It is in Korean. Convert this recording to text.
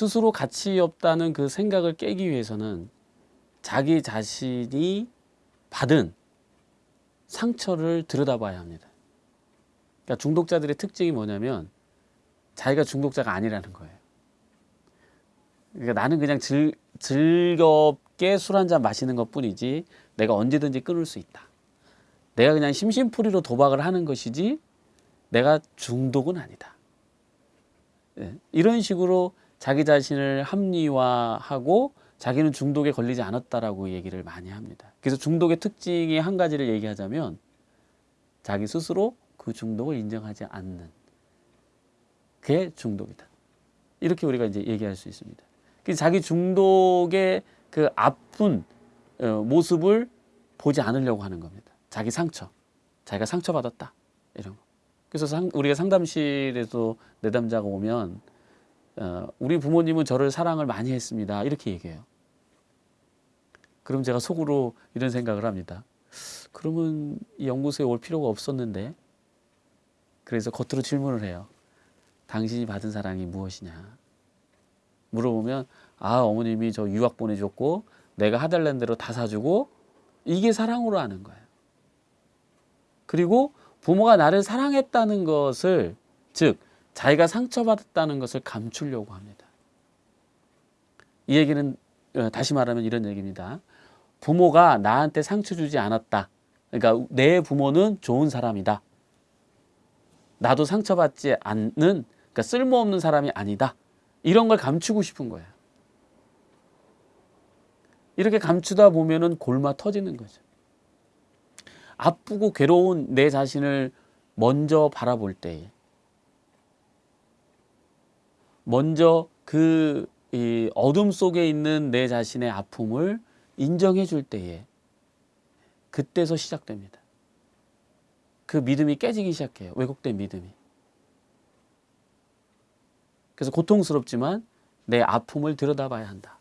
스스로 가치 없다는 그 생각을 깨기 위해서는 자기 자신이 받은 상처를 들여다봐야 합니다. 그러니까 중독자들의 특징이 뭐냐면 자기가 중독자가 아니라는 거예요. 그러니까 나는 그냥 즐, 즐겁게 술 한 잔 마시는 것 뿐이지 내가 언제든지 끊을 수 있다. 내가 그냥 심심풀이로 도박을 하는 것이지 내가 중독은 아니다. 예, 이런 식으로 자기 자신을 합리화하고 자기는 중독에 걸리지 않았다라고 얘기를 많이 합니다. 그래서 중독의 특징의 한 가지를 얘기하자면 자기 스스로 그 중독을 인정하지 않는 그게 중독이다. 이렇게 우리가 이제 얘기할 수 있습니다. 그 자기 중독의 그 아픈 어, 모습을 보지 않으려고 하는 겁니다. 자기 상처, 자기가 상처받았다 이런 거. 그래서 상, 우리가 상담실에서 내담자가 오면 어, 우리 부모님은 저를 사랑을 많이 했습니다 이렇게 얘기해요. 그럼 제가 속으로 이런 생각을 합니다. 그러면 이 연구소에 올 필요가 없었는데 그래서 겉으로 질문을 해요. 당신이 받은 사랑이 무엇이냐? 물어보면 아 어머님이 저 유학 보내줬고 내가 하달라는 대로 다 사주고 이게 사랑으로 아는 거예요. 그리고 부모가 나를 사랑했다는 것을 즉 자기가 상처받았다는 것을 감추려고 합니다. 이 얘기는 어, 다시 말하면 이런 얘기입니다. 부모가 나한테 상처 주지 않았다. 그러니까 내 부모는 좋은 사람이다. 나도 상처받지 않는 그러니까 쓸모없는 사람이 아니다. 이런 걸 감추고 싶은 거예요. 이렇게 감추다 보면은 골마 터지는 거죠. 아프고 괴로운 내 자신을 먼저 바라볼 때에 먼저 그 이 어둠 속에 있는 내 자신의 아픔을 인정해 줄 때에 그때서 시작됩니다. 그 믿음이 깨지기 시작해요. 왜곡된 믿음이. 그래서 고통스럽지만 내 아픔을 들여다봐야 한다.